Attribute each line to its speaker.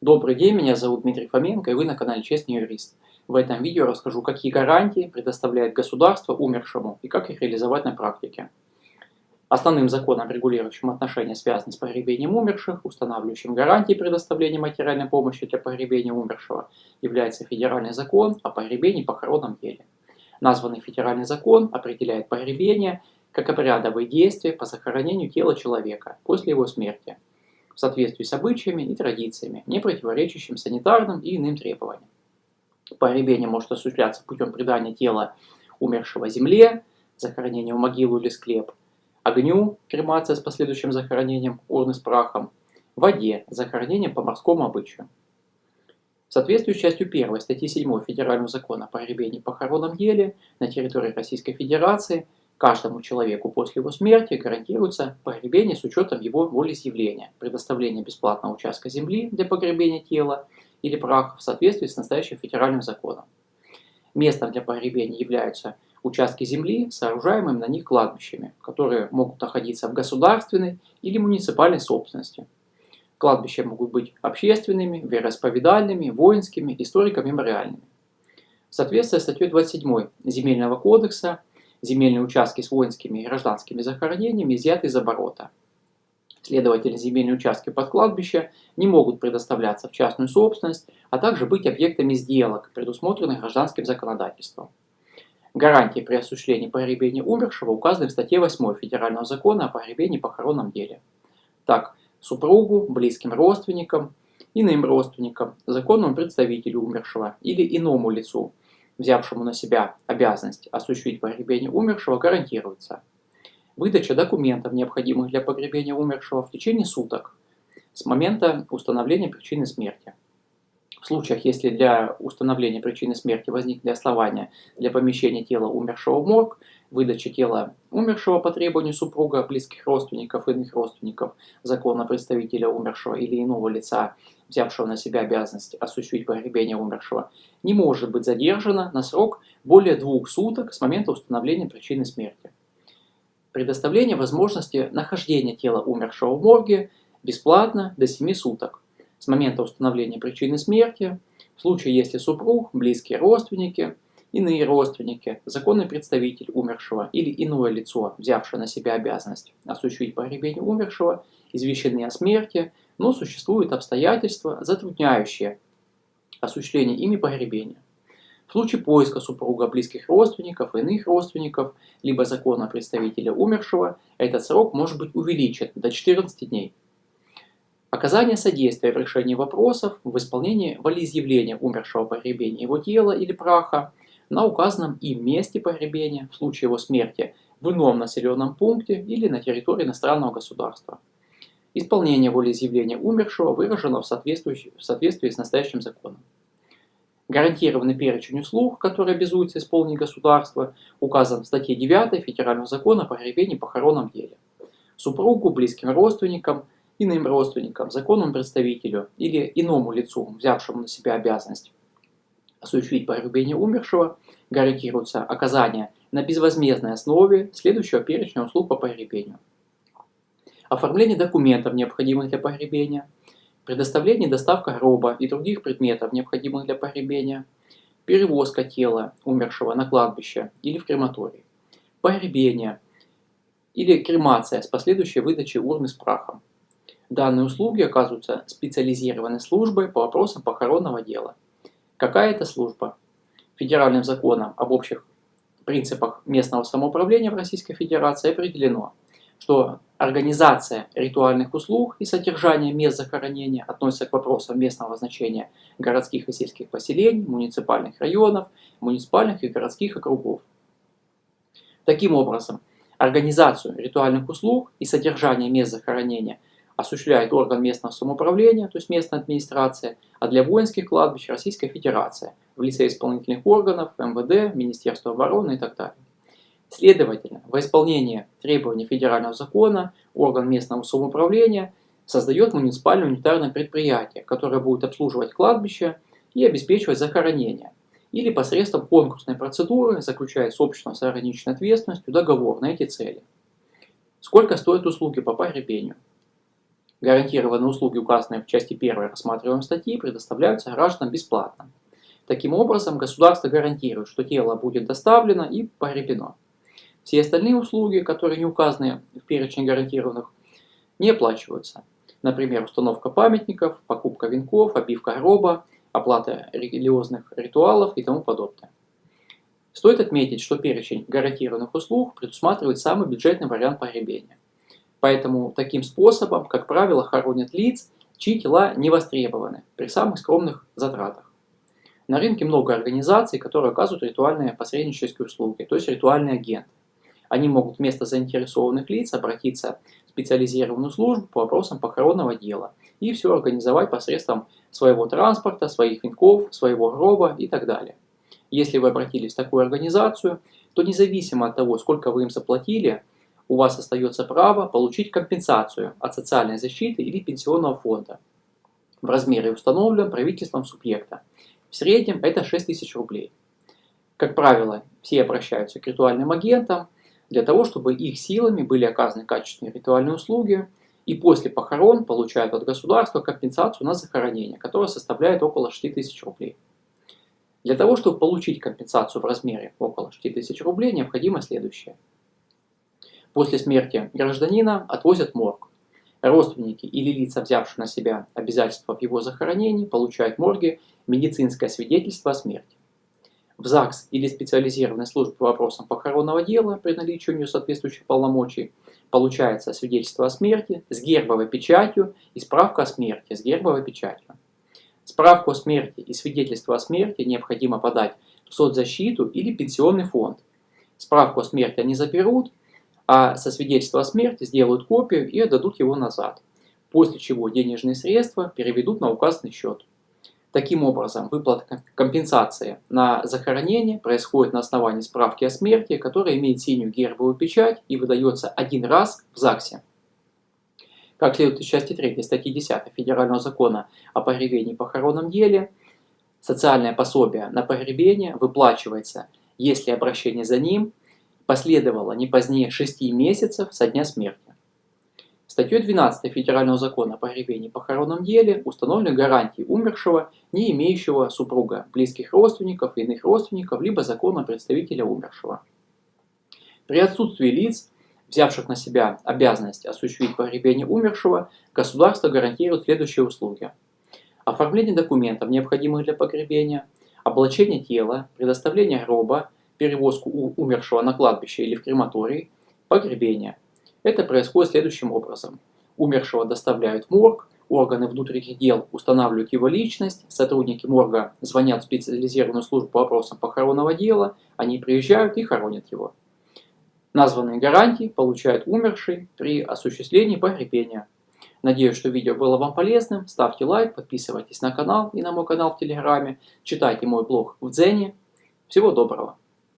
Speaker 1: Добрый день, меня зовут Дмитрий Фоменко и вы на канале Честный юрист. В этом видео расскажу, какие гарантии предоставляет государство умершему и как их реализовать на практике. Основным законом, регулирующим отношения, связанные с погребением умерших, устанавливающим гарантии предоставления материальной помощи для погребения умершего, является федеральный закон о погребении и похоронном деле. Названный федеральный закон определяет погребение как обрядовые действия по захоронению тела человека после его смерти – в соответствии с обычаями и традициями, не противоречащим санитарным и иным требованиям. Погребение может осуществляться путем предания тела умершего земле, захоронения в могилу или склеп, огню, кремация с последующим захоронением урны с прахом, воде, захоронением по морскому обычаю. В соответствии с частью 1 статьи 7 Федерального закона о погребении и похоронном деле на территории Российской Федерации – Каждому человеку после его смерти гарантируется погребение с учетом его волеизъявления, предоставление бесплатного участка земли для погребения тела или праха в соответствии с настоящим федеральным законом. Местом для погребения являются участки земли, сооружаемыми на них кладбищами, которые могут находиться в государственной или муниципальной собственности. Кладбища могут быть общественными, вероисповедальными, воинскими, историко-мемориальными. В соответствии с статьей 27 Земельного кодекса земельные участки с воинскими и гражданскими захоронениями изъяты из оборота. Следовательно, земельные участки под кладбище не могут предоставляться в частную собственность, а также быть объектами сделок, предусмотренных гражданским законодательством. Гарантии при осуществлении погребения умершего указаны в статье 8 Федерального закона о погребении и похоронном деле. Так, супругу, близким родственникам, иным родственникам, законному представителю умершего или иному лицу – взявшему на себя обязанность осуществить погребение умершего, гарантируется выдача документов, необходимых для погребения умершего в течение суток с момента установления причины смерти. В случаях, если для установления причины смерти возникли основания для помещения тела умершего в морг, выдача тела умершего по требованию супруга, близких родственников, иных родственников, закона представителя умершего или иного лица, взявшего на себя обязанность осуществить погребение умершего, не может быть задержана на срок более двух суток с момента установления причины смерти. Предоставление возможности нахождения тела умершего в морге бесплатно до 7 суток с момента установления причины смерти, в случае если супруг, близкие родственники, иные родственники, законный представитель умершего или иное лицо, взявшее на себя обязанность осуществить погребение умершего, извещены о смерти, но существуют обстоятельства, затрудняющие осуществление ими погребения. В случае поиска супруга близких родственников, иных родственников, либо законного представителя умершего, этот срок может быть увеличен до 14 дней. Оказание содействия в решении вопросов в исполнении волеизъявления умершего погребения его тела или праха на указанном им месте погребения в случае его смерти в ином населенном пункте или на территории иностранного государства. Исполнение волеизъявления умершего выражено в соответствии, в соответствии с настоящим законом. Гарантированный перечень услуг, которые обязуется исполнить государство, указан в статье 9 Федерального закона о погребении и похоронном деле. Супругу, близким родственникам, иным родственникам, законному представителю или иному лицу, взявшему на себя обязанность осуществить погребение умершего, гарантируется оказание на безвозмездной основе следующего перечня услуг по погребению оформление документов, необходимых для погребения, предоставление и доставка гроба и других предметов, необходимых для погребения, перевозка тела умершего на кладбище или в крематорий, погребение или кремация с последующей выдачей урны с прахом. Данные услуги оказываются специализированной службой по вопросам похоронного дела. Какая это служба? Федеральным законом об общих принципах местного самоуправления в Российской Федерации определено – что организация ритуальных услуг и содержание мест захоронения относятся к вопросам местного значения городских и сельских поселений, муниципальных районов, муниципальных и городских округов. Таким образом, организацию ритуальных услуг и содержание мест захоронения осуществляет орган местного самоуправления, то есть местная администрация, а для воинских кладбищ Российская Федерация в лице исполнительных органов, МВД, Министерства обороны и так далее. Следовательно, во исполнение требований федерального закона орган местного самоуправления создает муниципальное унитарное предприятие, которое будет обслуживать кладбище и обеспечивать захоронение, или посредством конкурсной процедуры заключает с обществом с ограниченной ответственностью договор на эти цели. Сколько стоят услуги по погребению? Гарантированные услуги, указанные в части 1 рассматриваемой статьи, предоставляются гражданам бесплатно. Таким образом, государство гарантирует, что тело будет доставлено и погребено. Все остальные услуги, которые не указаны в перечне гарантированных, не оплачиваются. Например, установка памятников, покупка венков, обивка гроба, оплата религиозных ритуалов и тому подобное. Стоит отметить, что перечень гарантированных услуг предусматривает самый бюджетный вариант погребения. Поэтому таким способом, как правило, хоронят лиц, чьи тела не востребованы при самых скромных затратах. На рынке много организаций, которые оказывают ритуальные посреднические услуги, то есть ритуальные агенты. Они могут вместо заинтересованных лиц обратиться в специализированную службу по вопросам похоронного дела и все организовать посредством своего транспорта, своих венков, своего гроба и так далее. Если вы обратились в такую организацию, то независимо от того, сколько вы им заплатили, у вас остается право получить компенсацию от социальной защиты или пенсионного фонда в размере установленном правительством субъекта. В среднем это 6 тысяч рублей. Как правило, все обращаются к ритуальным агентам для того, чтобы их силами были оказаны качественные ритуальные услуги, и после похорон получают от государства компенсацию на захоронение, которая составляет около 6 тысяч рублей. Для того, чтобы получить компенсацию в размере около 6 тысяч рублей, необходимо следующее – После смерти гражданина отвозят морг. Родственники или лица, взявшие на себя обязательства в его захоронении, получают в морге медицинское свидетельство о смерти. В ЗАГС или специализированной службе по вопросам похоронного дела при наличии у нее соответствующих полномочий получается свидетельство о смерти с гербовой печатью и справка о смерти с гербовой печатью. Справку о смерти и свидетельство о смерти необходимо подать в соцзащиту или пенсионный фонд. Справку о смерти они заберут, а со свидетельства о смерти сделают копию и отдадут его назад, после чего денежные средства переведут на указанный счет. Таким образом, выплата компенсации на захоронение происходит на основании справки о смерти, которая имеет синюю гербовую печать и выдается один раз в ЗАГСе. Как следует из части 3 статьи 10 Федерального закона о погребении и похоронном деле, социальное пособие на погребение выплачивается, если обращение за ним последовало не позднее 6 месяцев со дня смерти. Статьей 12 Федерального закона о погребении и похоронном деле установлены гарантии умершего, не имеющего супруга, близких родственников иных родственников, либо закона представителя умершего. При отсутствии лиц, взявших на себя обязанность осуществить погребение умершего, государство гарантирует следующие услуги. Оформление документов, необходимых для погребения, облачение тела, предоставление гроба, перевозку умершего на кладбище или в крематорий, погребение. Это происходит следующим образом. Умершего доставляют в морг, органы внутренних дел устанавливают его личность, сотрудники морга звонят в специализированную службу по вопросам похоронного дела, они приезжают и хоронят его. Названные гарантии получают умерший при осуществлении погребения. Надеюсь, что видео было вам полезным. Ставьте лайк, подписывайтесь на канал и на мой канал в Телеграме. Читайте мой блог в Дзене. Всего доброго!